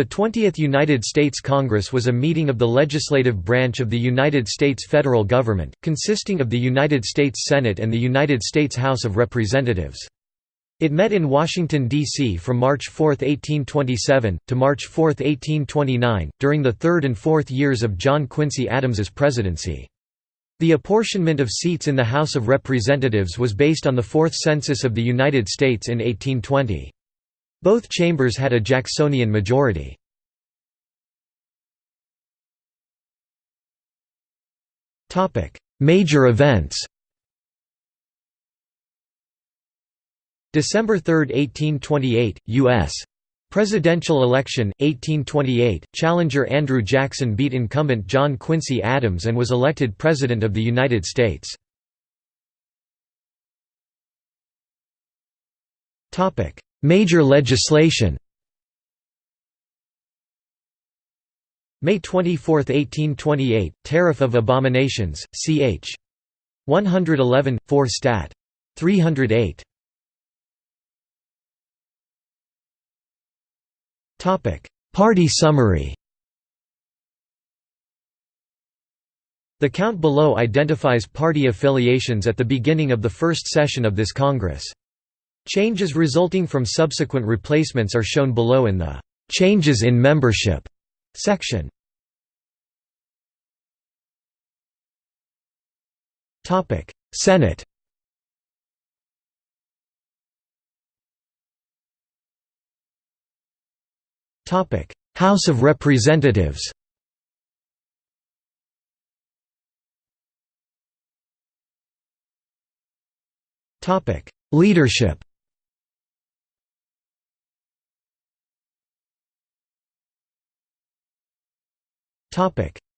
The 20th United States Congress was a meeting of the legislative branch of the United States federal government, consisting of the United States Senate and the United States House of Representatives. It met in Washington, D.C. from March 4, 1827, to March 4, 1829, during the third and fourth years of John Quincy Adams's presidency. The apportionment of seats in the House of Representatives was based on the Fourth Census of the United States in 1820. Both chambers had a Jacksonian majority. Major events December 3, 1828, U.S. Presidential election, 1828, challenger Andrew Jackson beat incumbent John Quincy Adams and was elected President of the United States. Major legislation May 24, 1828, Tariff of Abominations, ch. 111, 4 Stat. 308. Party summary The count below identifies party affiliations at the beginning of the first session of this Congress. Changes resulting from subsequent replacements are shown below in the "'Changes in Membership' section. Senate. House of Representatives. Leadership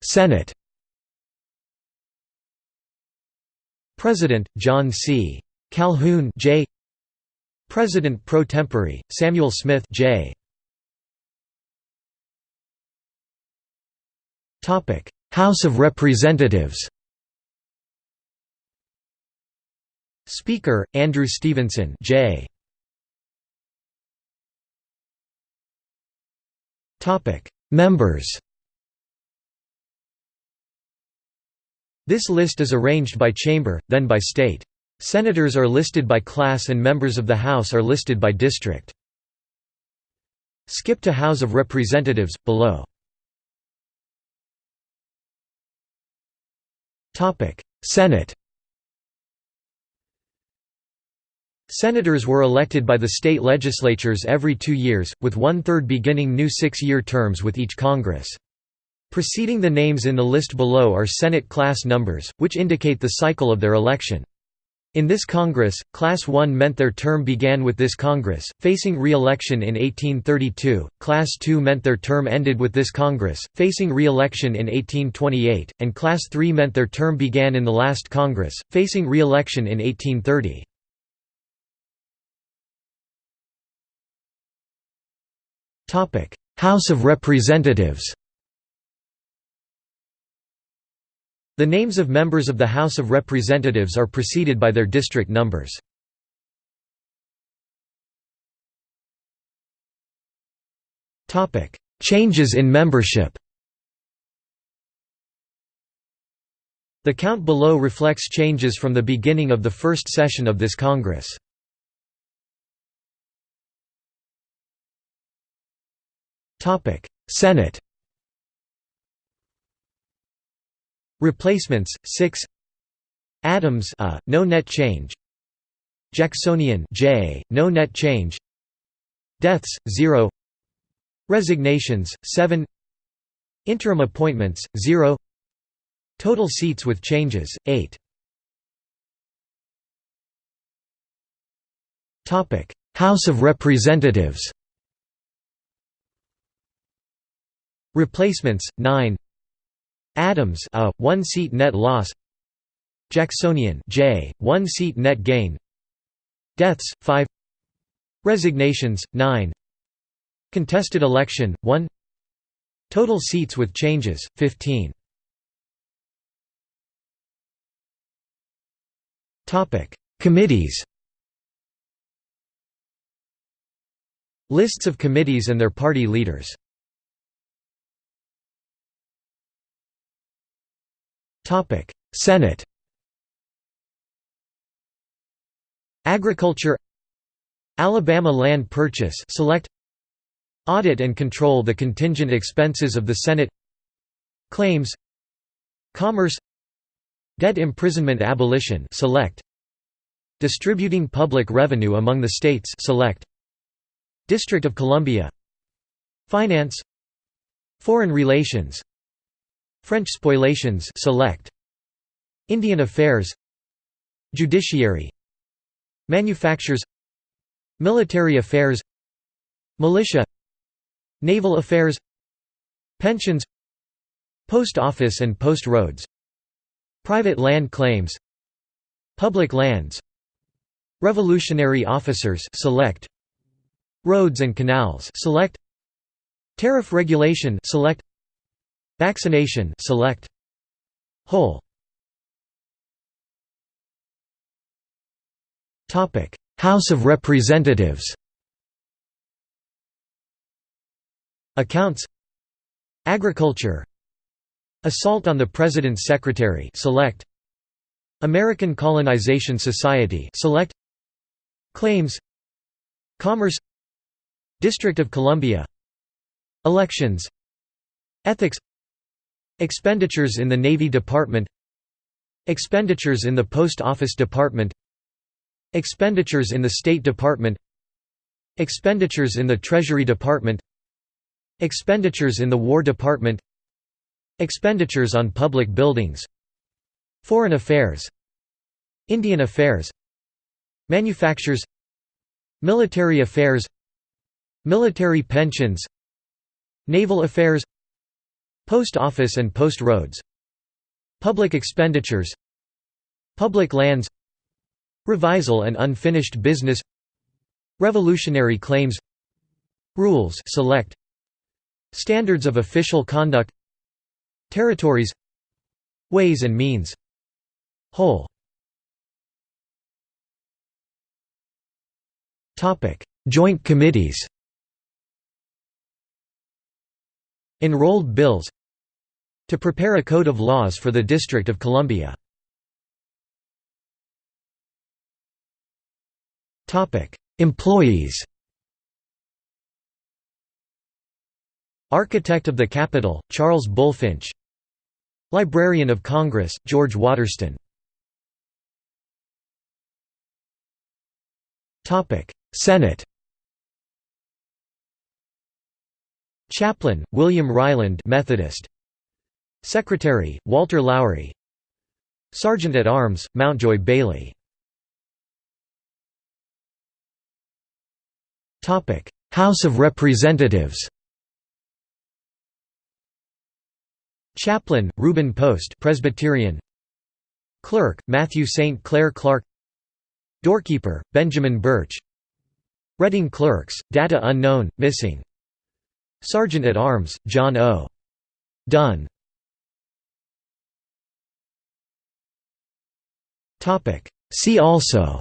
Senate President John C. Calhoun J. President pro tempore Samuel Smith J. Topic: House of Representatives. Speaker Andrew Stevenson J. Topic: Members. This list is arranged by chamber, then by state. Senators are listed by class and members of the House are listed by district. Skip to House of Representatives, below. Senate Senators were elected by the state legislatures every two years, with one-third beginning new six-year terms with each Congress. Preceding the names in the list below are Senate class numbers, which indicate the cycle of their election. In this Congress, Class 1 meant their term began with this Congress, facing re-election in 1832, Class 2 meant their term ended with this Congress, facing re-election in 1828, and Class 3 meant their term began in the last Congress, facing re-election in 1830. House of Representatives The names of members of the House of Representatives are preceded by their district numbers. Changes in membership The count below reflects changes from the beginning of the first session of this Congress. Senate Replacements 6 Adams a, no net change. Jacksonian J, no net change. Deaths 0 Resignations 7 Interim appointments 0 Total seats with changes 8 Topic. House of Representatives. Replacements 9 Adams a, one seat net loss. Jacksonian J, one seat net gain. Deaths 5 Resignations 9 Contested election 1 Total seats with changes 15 Topic Committees. Lists of committees and their party leaders Senate. Agriculture. Alabama Land Purchase select. Audit and control the contingent expenses of the Senate. Claims. Commerce. Debt imprisonment abolition select. Distributing public revenue among the states select. District of Columbia. Finance. Foreign relations French spoliations select. Indian affairs. Judiciary. Manufactures. Military affairs. Militia. Naval affairs. Pensions. Post office and post roads. Private land claims. Public lands. Revolutionary officers select. Roads and canals select. Tariff regulation select Vaccination select. Whole. Topic. House of Representatives. Accounts. Agriculture. Assault on the President's Secretary select. American Colonization Society select. Claims. Commerce. District of Columbia. Elections. Ethics Expenditures in the Navy Department Expenditures in the Post Office Department Expenditures in the State Department Expenditures in the Treasury Department Expenditures in the War Department Expenditures on public buildings Foreign affairs Indian affairs Manufactures Military affairs Military pensions Naval affairs Post office and post roads Public expenditures Public lands Revisal and unfinished business Revolutionary claims Rules select Standards of official conduct Territories Ways and means Whole. Joint committees. Enrolled bills To prepare a code of laws for the District of Columbia. Employees. Architect of the Capitol, Charles Bulfinch. Librarian of Congress, George Waterston. Senate. Chaplain, William Ryland Methodist Secretary, Walter Lowrie. Sergeant at Arms, Mountjoy Bailey. House of Representatives. Chaplain, Reuben Post Presbyterian. Clerk, Matthew St. Clair Clark. Doorkeeper, Benjamin Birch. Reading Clerks, data unknown, missing. Sergeant at Arms, John O. Dunn See also.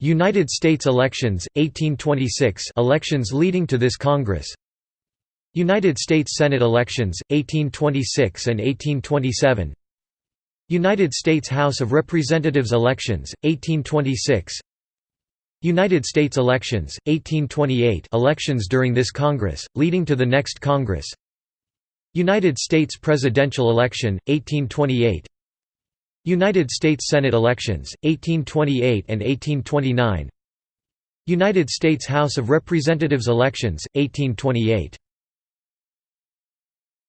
United States elections, 1826 elections leading to this Congress. United States Senate elections, 1826 and 1827 United States House of Representatives elections, 1826 United States elections, 1828 elections during this Congress, leading to the next Congress United States presidential election, 1828 United States Senate elections, 1828 and 1829 United States House of Representatives elections, 1828